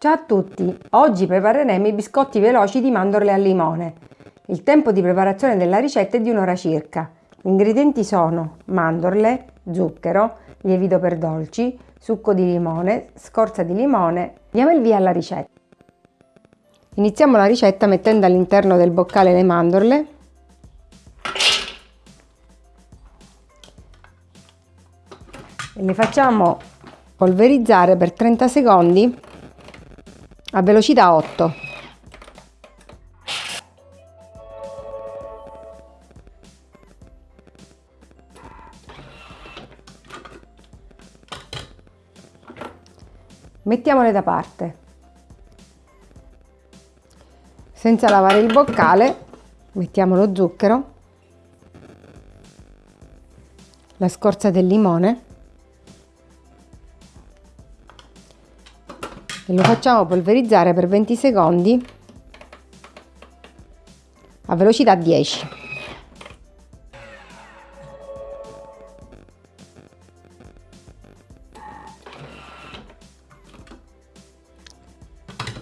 Ciao a tutti! Oggi prepareremo i biscotti veloci di mandorle al limone. Il tempo di preparazione della ricetta è di un'ora circa. Gli ingredienti sono mandorle, zucchero, lievito per dolci, succo di limone, scorza di limone. Diamo il via alla ricetta. Iniziamo la ricetta mettendo all'interno del boccale le mandorle e le facciamo polverizzare per 30 secondi a velocità 8. Mettiamole da parte. Senza lavare il boccale mettiamo lo zucchero, la scorza del limone lo facciamo polverizzare per 20 secondi a velocità 10.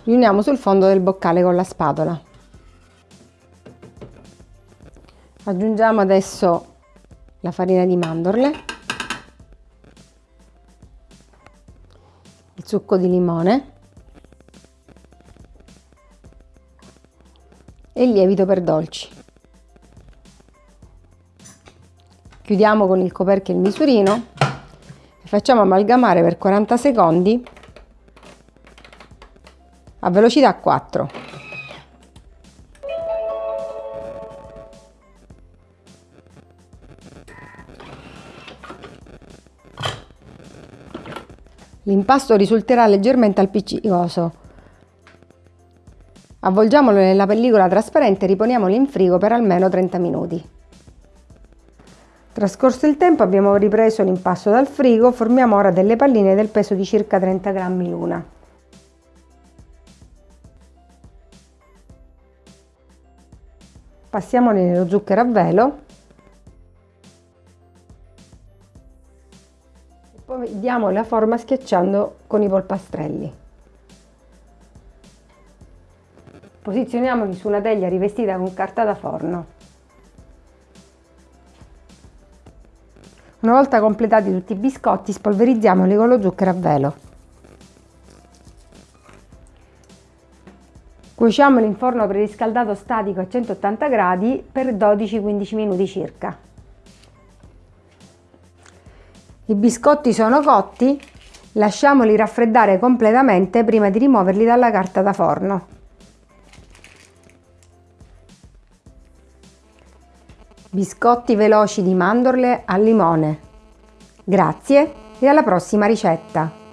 Riuniamo sul fondo del boccale con la spatola. Aggiungiamo adesso la farina di mandorle, il succo di limone e lievito per dolci. Chiudiamo con il coperchio il misurino e facciamo amalgamare per 40 secondi a velocità 4. L'impasto risulterà leggermente appiccicoso Avvolgiamolo nella pellicola trasparente e riponiamolo in frigo per almeno 30 minuti. Trascorso il tempo abbiamo ripreso l'impasto dal frigo, formiamo ora delle palline del peso di circa 30 grammi l'una. Passiamoli nello zucchero a velo e poi diamo la forma schiacciando con i polpastrelli. Posizioniamoli su una teglia rivestita con carta da forno. Una volta completati tutti i biscotti, spolverizziamoli con lo zucchero a velo. Cuociamoli in forno preriscaldato statico a 180 gradi per 12-15 minuti circa. I biscotti sono cotti, lasciamoli raffreddare completamente prima di rimuoverli dalla carta da forno. Biscotti veloci di mandorle al limone. Grazie e alla prossima ricetta!